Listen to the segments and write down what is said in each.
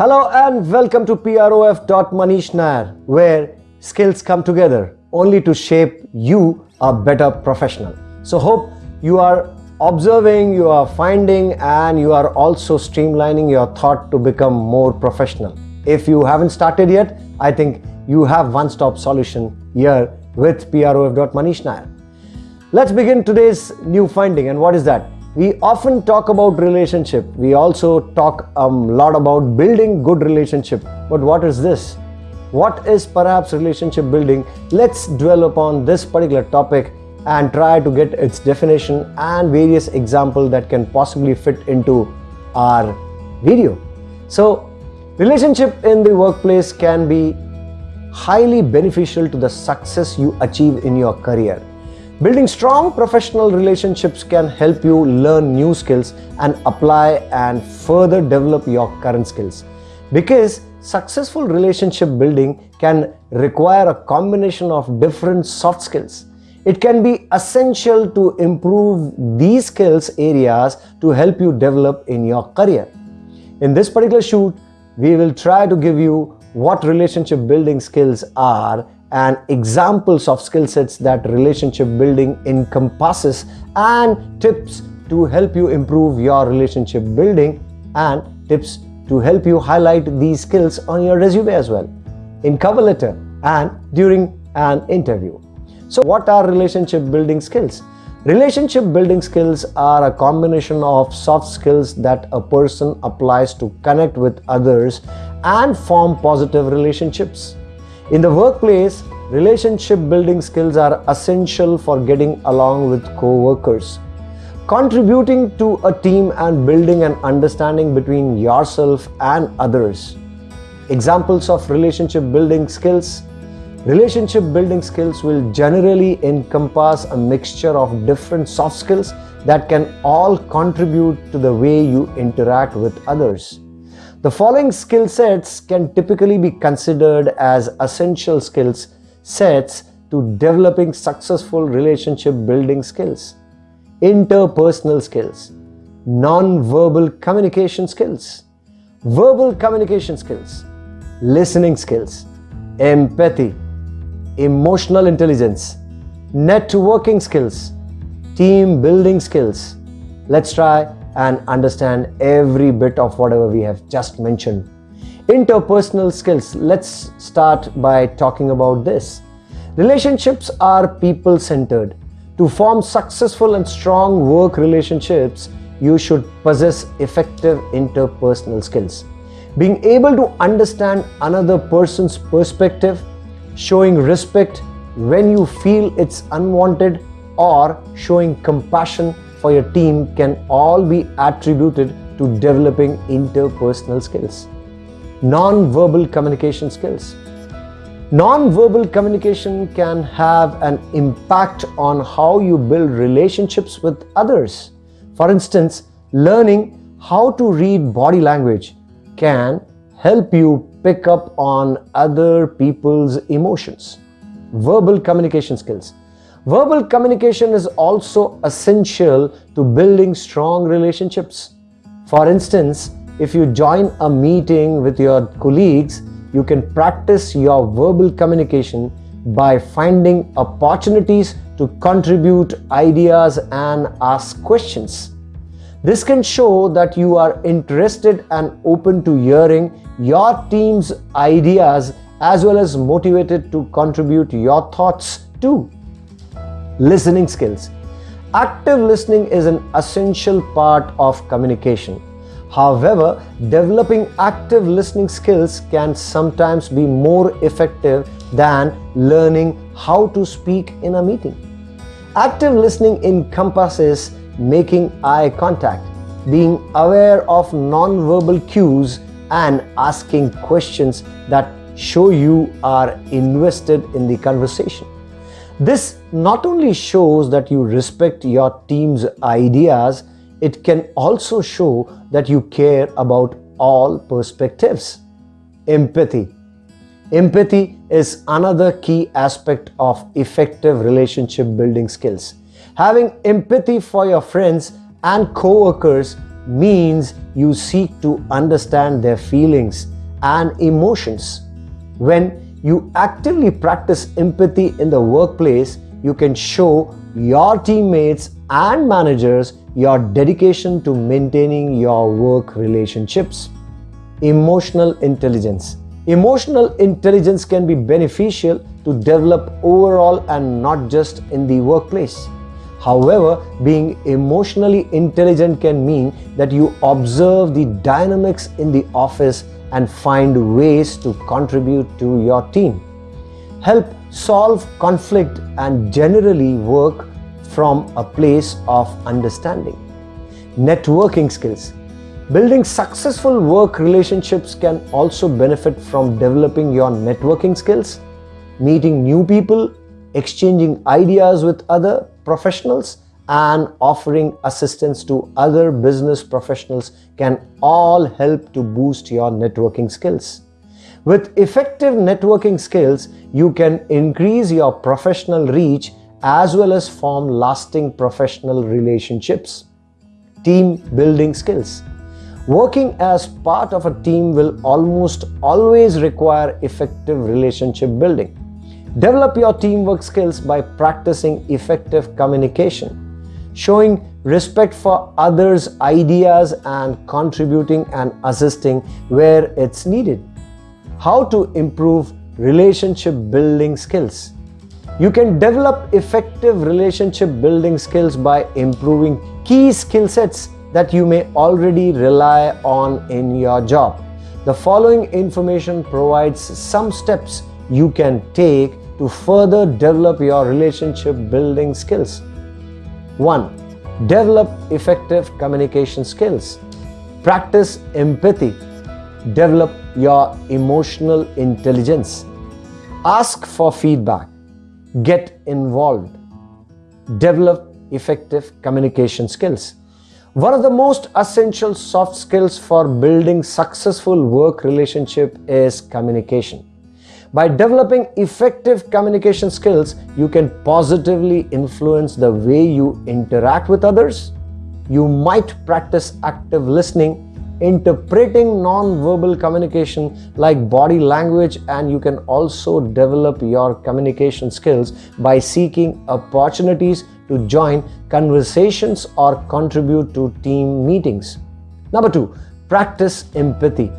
Hello and welcome to PROF.Manish Nair, where skills come together only to shape you a better professional. So hope you are observing, you are finding and you are also streamlining your thought to become more professional. If you haven't started yet, I think you have one-stop solution here with PROF.Manish Nair. Let's begin today's new finding and what is that? We often talk about relationship. We also talk a lot about building good relationship. But what is this? What is perhaps relationship building? Let's dwell upon this particular topic and try to get its definition and various examples that can possibly fit into our video. So, relationship in the workplace can be highly beneficial to the success you achieve in your career. Building strong professional relationships can help you learn new skills and apply and further develop your current skills. Because successful relationship building can require a combination of different soft skills. It can be essential to improve these skills areas to help you develop in your career. In this particular shoot, we will try to give you what relationship building skills are and examples of skill sets that relationship building encompasses and tips to help you improve your relationship building and tips to help you highlight these skills on your resume as well in cover letter and during an interview. So what are relationship building skills? Relationship building skills are a combination of soft skills that a person applies to connect with others and form positive relationships. In the workplace, relationship building skills are essential for getting along with co-workers, contributing to a team and building an understanding between yourself and others. Examples of relationship building skills Relationship building skills will generally encompass a mixture of different soft skills that can all contribute to the way you interact with others. The following skill sets can typically be considered as essential skills sets to developing successful relationship building skills. Interpersonal skills, non-verbal communication skills, verbal communication skills, listening skills, empathy, emotional intelligence, networking skills, team building skills. Let's try and understand every bit of whatever we have just mentioned. Interpersonal skills. Let's start by talking about this. Relationships are people-centered. To form successful and strong work relationships, you should possess effective interpersonal skills. Being able to understand another person's perspective, showing respect when you feel it's unwanted or showing compassion for your team can all be attributed to developing interpersonal skills. Non-verbal communication skills. Non-verbal communication can have an impact on how you build relationships with others. For instance, learning how to read body language can help you pick up on other people's emotions. Verbal communication skills. Verbal communication is also essential to building strong relationships. For instance, if you join a meeting with your colleagues, you can practice your verbal communication by finding opportunities to contribute ideas and ask questions. This can show that you are interested and open to hearing your team's ideas as well as motivated to contribute your thoughts too. Listening skills. Active listening is an essential part of communication. However, developing active listening skills can sometimes be more effective than learning how to speak in a meeting. Active listening encompasses making eye contact, being aware of non-verbal cues and asking questions that show you are invested in the conversation. This not only shows that you respect your team's ideas, it can also show that you care about all perspectives. Empathy. Empathy is another key aspect of effective relationship building skills. Having empathy for your friends and co-workers means you seek to understand their feelings and emotions. When you actively practice empathy in the workplace, you can show your teammates and managers your dedication to maintaining your work relationships. Emotional intelligence. Emotional intelligence can be beneficial to develop overall and not just in the workplace. However, being emotionally intelligent can mean that you observe the dynamics in the office and find ways to contribute to your team. Help solve conflict and generally work from a place of understanding. Networking skills. Building successful work relationships can also benefit from developing your networking skills, meeting new people, exchanging ideas with other professionals, and offering assistance to other business professionals can all help to boost your networking skills. With effective networking skills, you can increase your professional reach as well as form lasting professional relationships. Team building skills. Working as part of a team will almost always require effective relationship building. Develop your teamwork skills by practicing effective communication showing respect for others' ideas and contributing and assisting where it's needed. How to improve relationship building skills. You can develop effective relationship building skills by improving key skill sets that you may already rely on in your job. The following information provides some steps you can take to further develop your relationship building skills. 1. Develop effective communication skills. Practice empathy. Develop your emotional intelligence. Ask for feedback. Get involved. Develop effective communication skills. One of the most essential soft skills for building successful work relationship is communication. By developing effective communication skills, you can positively influence the way you interact with others. You might practice active listening, interpreting non-verbal communication like body language and you can also develop your communication skills by seeking opportunities to join conversations or contribute to team meetings. Number two, practice empathy.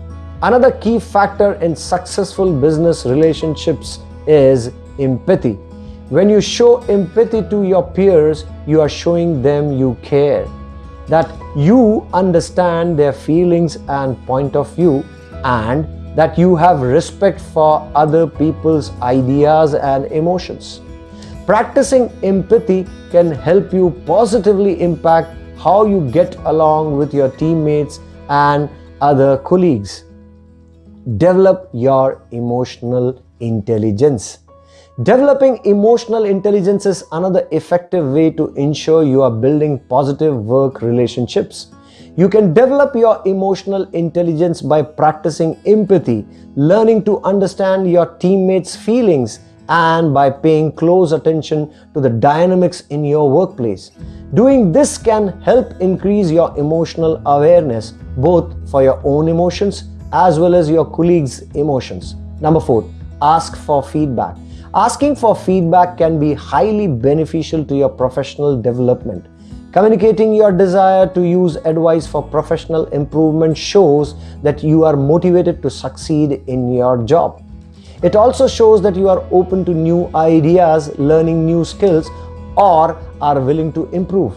Another key factor in successful business relationships is empathy. When you show empathy to your peers, you are showing them you care, that you understand their feelings and point of view, and that you have respect for other people's ideas and emotions. Practicing empathy can help you positively impact how you get along with your teammates and other colleagues. Develop your emotional intelligence. Developing emotional intelligence is another effective way to ensure you are building positive work relationships. You can develop your emotional intelligence by practicing empathy, learning to understand your teammates' feelings, and by paying close attention to the dynamics in your workplace. Doing this can help increase your emotional awareness both for your own emotions as well as your colleagues' emotions. Number four, ask for feedback. Asking for feedback can be highly beneficial to your professional development. Communicating your desire to use advice for professional improvement shows that you are motivated to succeed in your job. It also shows that you are open to new ideas, learning new skills, or are willing to improve.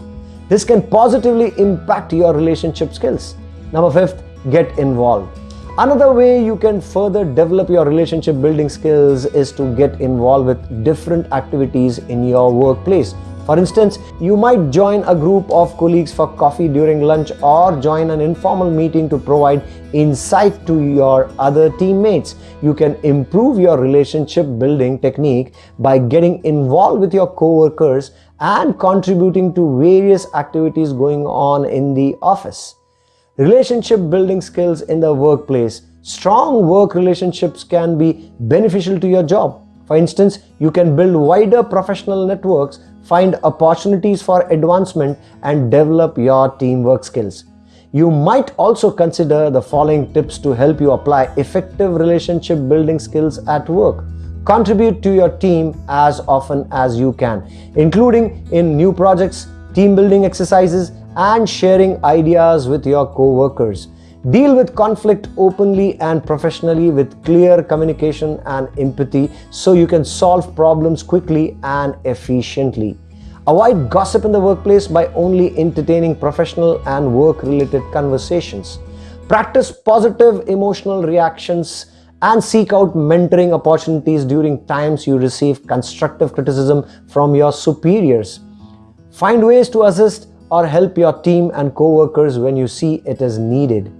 This can positively impact your relationship skills. Number fifth, get involved. Another way you can further develop your relationship building skills is to get involved with different activities in your workplace. For instance, you might join a group of colleagues for coffee during lunch or join an informal meeting to provide insight to your other teammates. You can improve your relationship building technique by getting involved with your coworkers and contributing to various activities going on in the office. Relationship building skills in the workplace. Strong work relationships can be beneficial to your job. For instance, you can build wider professional networks, find opportunities for advancement and develop your teamwork skills. You might also consider the following tips to help you apply effective relationship building skills at work. Contribute to your team as often as you can, including in new projects, team building exercises, and sharing ideas with your co-workers. Deal with conflict openly and professionally with clear communication and empathy so you can solve problems quickly and efficiently. Avoid gossip in the workplace by only entertaining professional and work related conversations. Practice positive emotional reactions and seek out mentoring opportunities during times you receive constructive criticism from your superiors. Find ways to assist or help your team and co-workers when you see it is needed.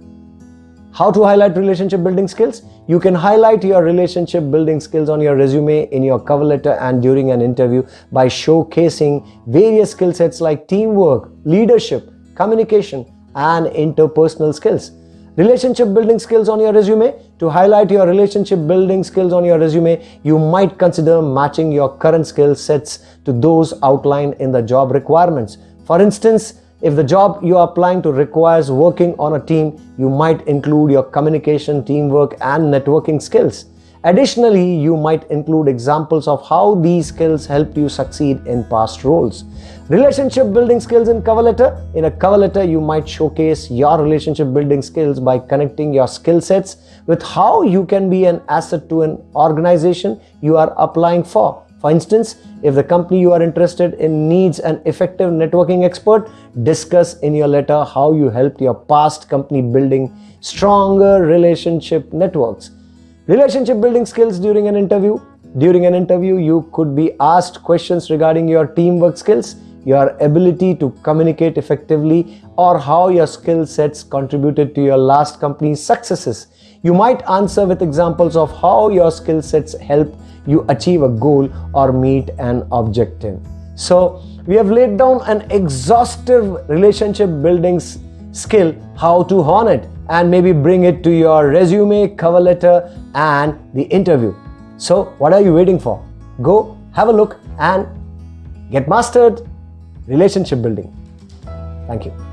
How to highlight relationship building skills? You can highlight your relationship building skills on your resume, in your cover letter and during an interview by showcasing various skill sets like teamwork, leadership, communication and interpersonal skills. Relationship building skills on your resume. To highlight your relationship building skills on your resume, you might consider matching your current skill sets to those outlined in the job requirements. For instance, if the job you are applying to requires working on a team, you might include your communication, teamwork and networking skills. Additionally, you might include examples of how these skills helped you succeed in past roles. Relationship building skills in cover letter. In a cover letter, you might showcase your relationship building skills by connecting your skill sets with how you can be an asset to an organization you are applying for. For instance, if the company you are interested in needs an effective networking expert, discuss in your letter how you helped your past company building stronger relationship networks. Relationship building skills during an interview. During an interview, you could be asked questions regarding your teamwork skills, your ability to communicate effectively, or how your skill sets contributed to your last company's successes. You might answer with examples of how your skill sets help you achieve a goal or meet an objective. So, we have laid down an exhaustive relationship building skill, how to hone it, and maybe bring it to your resume, cover letter, and the interview. So, what are you waiting for? Go have a look and get mastered relationship building. Thank you.